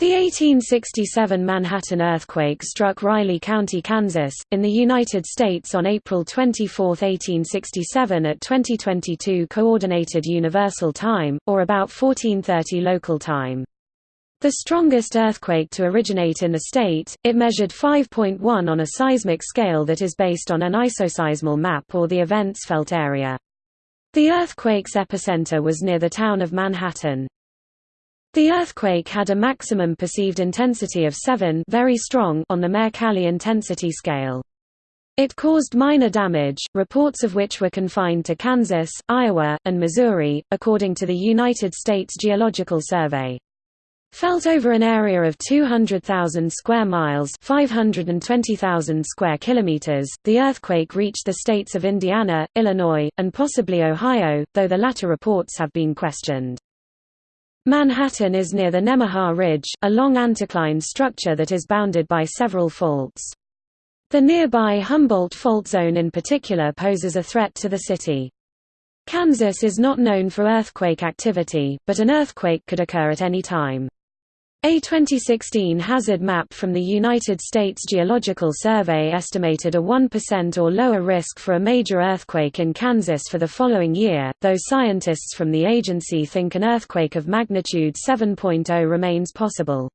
The 1867 Manhattan earthquake struck Riley County, Kansas, in the United States on April 24, 1867 at 2022 Coordinated Universal Time, or about 1430 local time. The strongest earthquake to originate in the state, it measured 5.1 on a seismic scale that is based on an isoseismal map or the event's felt area. The earthquake's epicenter was near the town of Manhattan. The earthquake had a maximum perceived intensity of 7 very strong on the Mercalli intensity scale. It caused minor damage, reports of which were confined to Kansas, Iowa, and Missouri, according to the United States Geological Survey. Felt over an area of 200,000 square miles 520,000 square kilometers, the earthquake reached the states of Indiana, Illinois, and possibly Ohio, though the latter reports have been questioned. Manhattan is near the Nemaha Ridge, a long anticline structure that is bounded by several faults. The nearby Humboldt Fault Zone in particular poses a threat to the city. Kansas is not known for earthquake activity, but an earthquake could occur at any time. A 2016 hazard map from the United States Geological Survey estimated a 1% or lower risk for a major earthquake in Kansas for the following year, though scientists from the agency think an earthquake of magnitude 7.0 remains possible.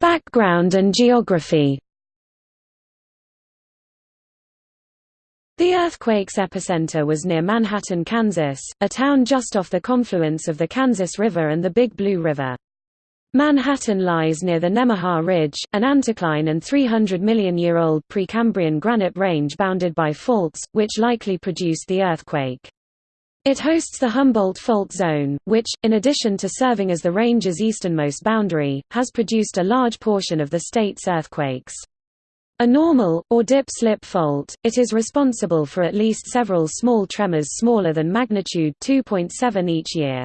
Background and geography The earthquake's epicenter was near Manhattan, Kansas, a town just off the confluence of the Kansas River and the Big Blue River. Manhattan lies near the Nemaha Ridge, an anticline and 300 million-year-old Precambrian granite range bounded by faults, which likely produced the earthquake. It hosts the Humboldt Fault Zone, which, in addition to serving as the range's easternmost boundary, has produced a large portion of the state's earthquakes. A normal, or dip-slip fault, it is responsible for at least several small tremors smaller than magnitude 2.7 each year.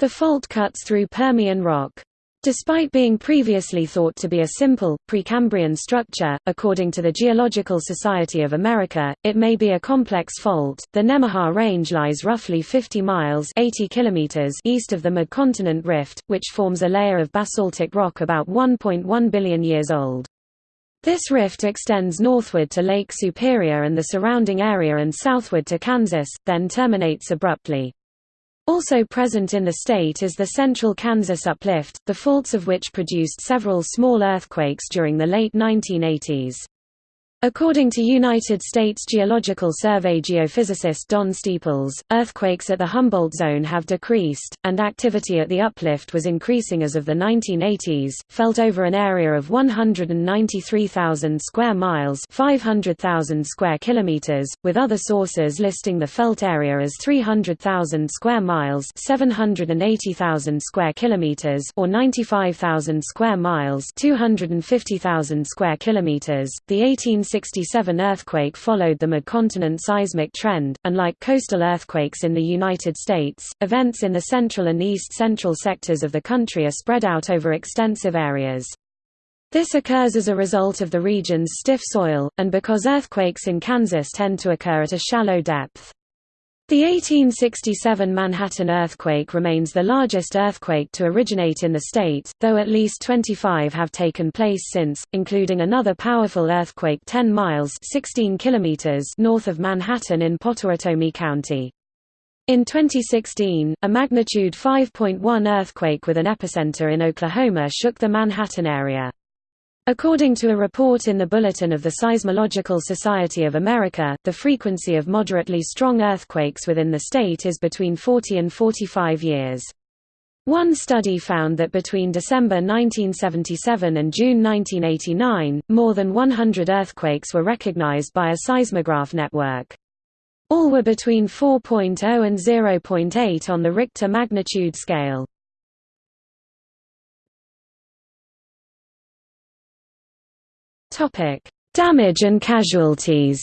The fault cuts through Permian rock. Despite being previously thought to be a simple, Precambrian structure, according to the Geological Society of America, it may be a complex fault. The Nemaha Range lies roughly 50 miles 80 kilometers east of the Midcontinent Rift, which forms a layer of basaltic rock about 1.1 billion years old. This rift extends northward to Lake Superior and the surrounding area and southward to Kansas, then terminates abruptly. Also present in the state is the Central Kansas Uplift, the faults of which produced several small earthquakes during the late 1980s. According to United States Geological Survey geophysicist Don Steeples, earthquakes at the Humboldt zone have decreased, and activity at the uplift was increasing as of the 1980s, felt over an area of 193,000 square miles 500,000 square kilometers, with other sources listing the felt area as 300,000 square miles 780,000 square kilometers or 95,000 square miles 250,000 square kilometers. The 18 1967 earthquake followed the mid-continent seismic trend. Unlike coastal earthquakes in the United States, events in the central and east-central sectors of the country are spread out over extensive areas. This occurs as a result of the region's stiff soil, and because earthquakes in Kansas tend to occur at a shallow depth. The 1867 Manhattan earthquake remains the largest earthquake to originate in the state, though at least 25 have taken place since, including another powerful earthquake 10 miles 16 kilometers north of Manhattan in Pottawatomie County. In 2016, a magnitude 5.1 earthquake with an epicenter in Oklahoma shook the Manhattan area. According to a report in the Bulletin of the Seismological Society of America, the frequency of moderately strong earthquakes within the state is between 40 and 45 years. One study found that between December 1977 and June 1989, more than 100 earthquakes were recognized by a seismograph network. All were between 4.0 and 0.8 on the Richter magnitude scale. Topic: Damage and casualties.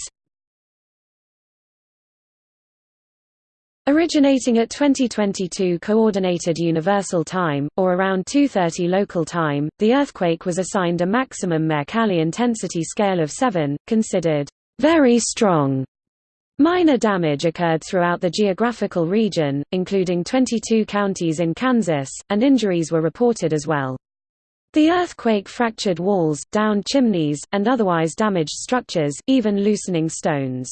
Originating at 2022 Coordinated Universal Time, or around 2.30 local time, the earthquake was assigned a maximum Mercalli intensity scale of 7, considered very strong. Minor damage occurred throughout the geographical region, including 22 counties in Kansas, and injuries were reported as well. The earthquake fractured walls, downed chimneys, and otherwise damaged structures, even loosening stones.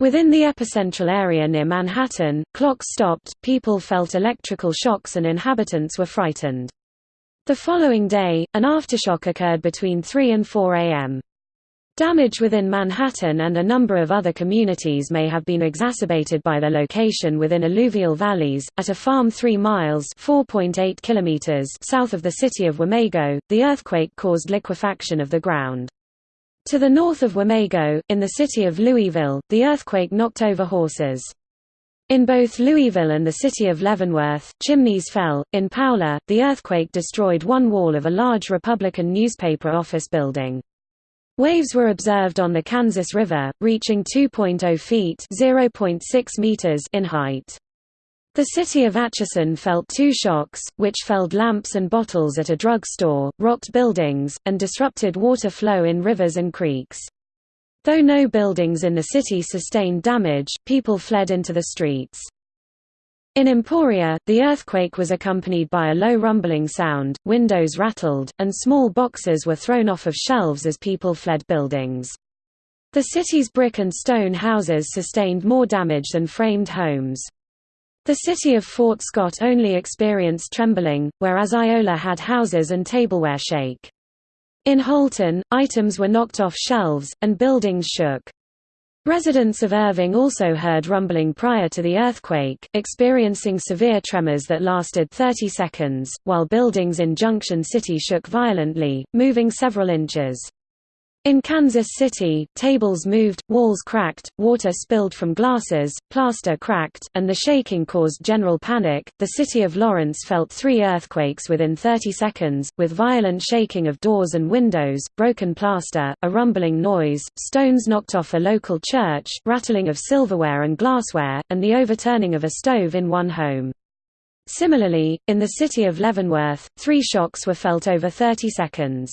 Within the epicentral area near Manhattan, clocks stopped, people felt electrical shocks and inhabitants were frightened. The following day, an aftershock occurred between 3 and 4 am. Damage within Manhattan and a number of other communities may have been exacerbated by their location within alluvial valleys. At a farm 3 miles (4.8 kilometers) south of the city of Wamego, the earthquake caused liquefaction of the ground. To the north of Wamego, in the city of Louisville, the earthquake knocked over horses. In both Louisville and the city of Leavenworth, chimneys fell. In Paola, the earthquake destroyed one wall of a large Republican newspaper office building. Waves were observed on the Kansas River, reaching 2.0 feet (0.6 meters) in height. The city of Atchison felt two shocks, which felled lamps and bottles at a drug store, rocked buildings, and disrupted water flow in rivers and creeks. Though no buildings in the city sustained damage, people fled into the streets. In Emporia, the earthquake was accompanied by a low rumbling sound, windows rattled, and small boxes were thrown off of shelves as people fled buildings. The city's brick and stone houses sustained more damage than framed homes. The city of Fort Scott only experienced trembling, whereas Iola had houses and tableware shake. In Holton, items were knocked off shelves, and buildings shook. Residents of Irving also heard rumbling prior to the earthquake, experiencing severe tremors that lasted 30 seconds, while buildings in Junction City shook violently, moving several inches. In Kansas City, tables moved, walls cracked, water spilled from glasses, plaster cracked, and the shaking caused general panic. The city of Lawrence felt three earthquakes within 30 seconds, with violent shaking of doors and windows, broken plaster, a rumbling noise, stones knocked off a local church, rattling of silverware and glassware, and the overturning of a stove in one home. Similarly, in the city of Leavenworth, three shocks were felt over 30 seconds.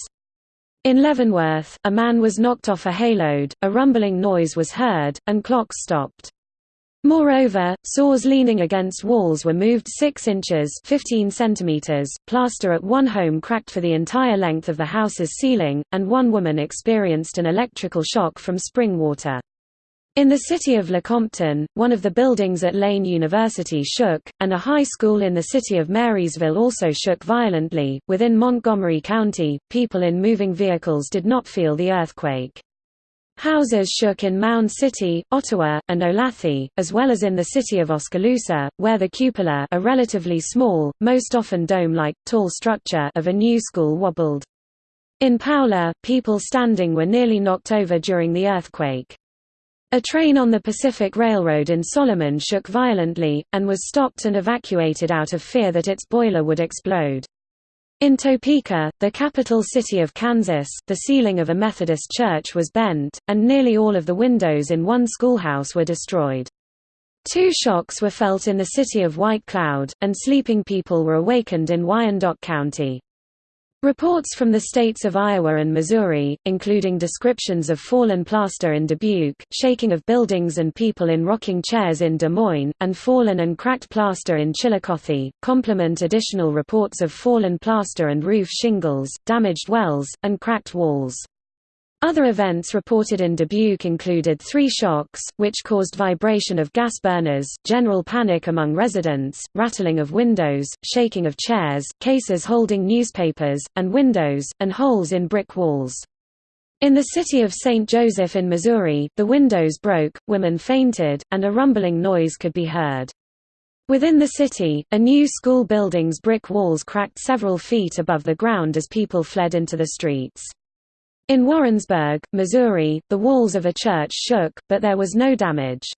In Leavenworth, a man was knocked off a hayload, a rumbling noise was heard, and clocks stopped. Moreover, saws leaning against walls were moved 6 inches 15 centimeters. .Plaster at one home cracked for the entire length of the house's ceiling, and one woman experienced an electrical shock from spring water. In the city of Lecompton, one of the buildings at Lane University shook, and a high school in the city of Marysville also shook violently. Within Montgomery County, people in moving vehicles did not feel the earthquake. Houses shook in Mound City, Ottawa, and Olathe, as well as in the city of Oskaloosa, where the cupola a relatively small, most often dome-like, tall structure of a new school wobbled. In Paola, people standing were nearly knocked over during the earthquake. A train on the Pacific Railroad in Solomon shook violently, and was stopped and evacuated out of fear that its boiler would explode. In Topeka, the capital city of Kansas, the ceiling of a Methodist church was bent, and nearly all of the windows in one schoolhouse were destroyed. Two shocks were felt in the city of White Cloud, and sleeping people were awakened in Wyandotte County. Reports from the states of Iowa and Missouri, including descriptions of fallen plaster in Dubuque, shaking of buildings and people in rocking chairs in Des Moines, and fallen and cracked plaster in Chillicothe, complement additional reports of fallen plaster and roof shingles, damaged wells, and cracked walls. Other events reported in Dubuque included three shocks, which caused vibration of gas burners, general panic among residents, rattling of windows, shaking of chairs, cases holding newspapers, and windows, and holes in brick walls. In the city of St. Joseph in Missouri, the windows broke, women fainted, and a rumbling noise could be heard. Within the city, a new school building's brick walls cracked several feet above the ground as people fled into the streets. In Warrensburg, Missouri, the walls of a church shook, but there was no damage.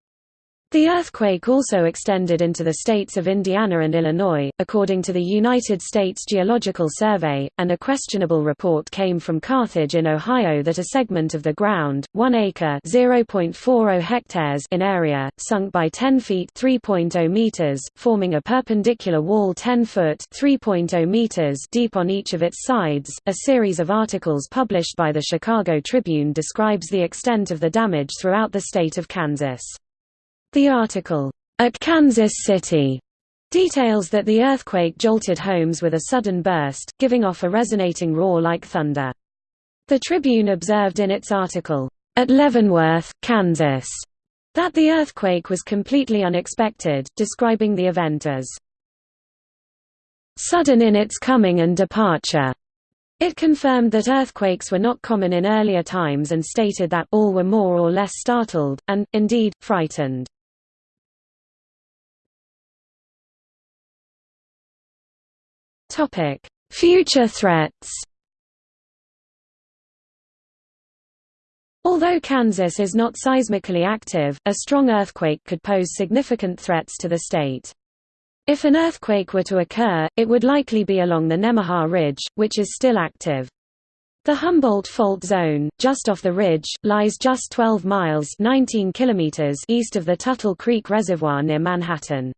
The earthquake also extended into the states of Indiana and Illinois, according to the United States Geological Survey, and a questionable report came from Carthage in Ohio that a segment of the ground, 1 acre (0.40 hectares) in area, sunk by 10 feet (3.0 meters), forming a perpendicular wall 10 foot (3.0 meters) deep on each of its sides. A series of articles published by the Chicago Tribune describes the extent of the damage throughout the state of Kansas. The article, "'At Kansas City' details that the earthquake jolted homes with a sudden burst, giving off a resonating roar like thunder. The Tribune observed in its article, "'At Leavenworth, Kansas' that the earthquake was completely unexpected, describing the event as sudden in its coming and departure. It confirmed that earthquakes were not common in earlier times and stated that all were more or less startled, and, indeed, frightened. Future threats Although Kansas is not seismically active, a strong earthquake could pose significant threats to the state. If an earthquake were to occur, it would likely be along the Nemaha Ridge, which is still active. The Humboldt Fault Zone, just off the ridge, lies just 12 miles 19 kilometers east of the Tuttle Creek Reservoir near Manhattan.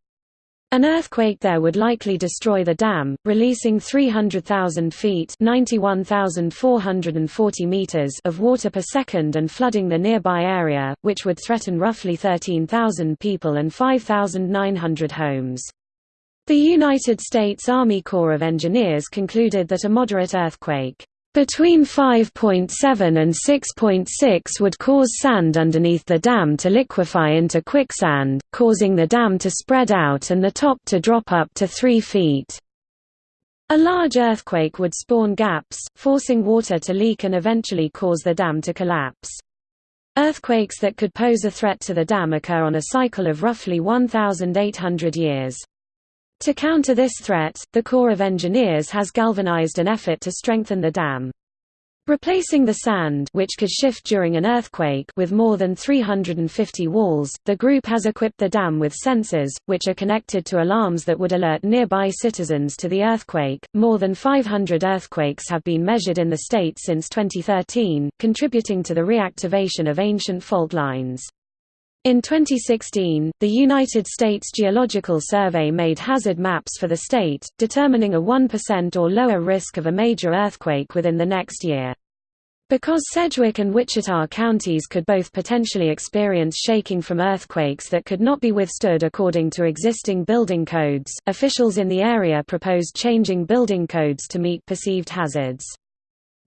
An earthquake there would likely destroy the dam, releasing 300,000 feet meters of water per second and flooding the nearby area, which would threaten roughly 13,000 people and 5,900 homes. The United States Army Corps of Engineers concluded that a moderate earthquake between 5.7 and 6.6 would cause sand underneath the dam to liquefy into quicksand, causing the dam to spread out and the top to drop up to 3 feet. A large earthquake would spawn gaps, forcing water to leak and eventually cause the dam to collapse. Earthquakes that could pose a threat to the dam occur on a cycle of roughly 1,800 years. To counter this threat, the Corps of Engineers has galvanized an effort to strengthen the dam. Replacing the sand which could shift during an earthquake with more than 350 walls, the group has equipped the dam with sensors, which are connected to alarms that would alert nearby citizens to the earthquake. More than 500 earthquakes have been measured in the state since 2013, contributing to the reactivation of ancient fault lines. In 2016, the United States Geological Survey made hazard maps for the state, determining a 1% or lower risk of a major earthquake within the next year. Because Sedgwick and Wichita counties could both potentially experience shaking from earthquakes that could not be withstood according to existing building codes, officials in the area proposed changing building codes to meet perceived hazards.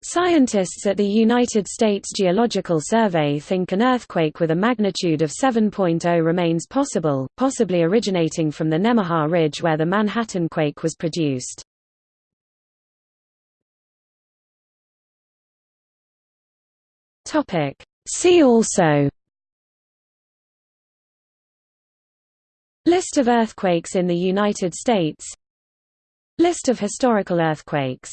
Scientists at the United States Geological Survey think an earthquake with a magnitude of 7.0 remains possible, possibly originating from the Nemaha Ridge where the Manhattan quake was produced. See also List of earthquakes in the United States List of historical earthquakes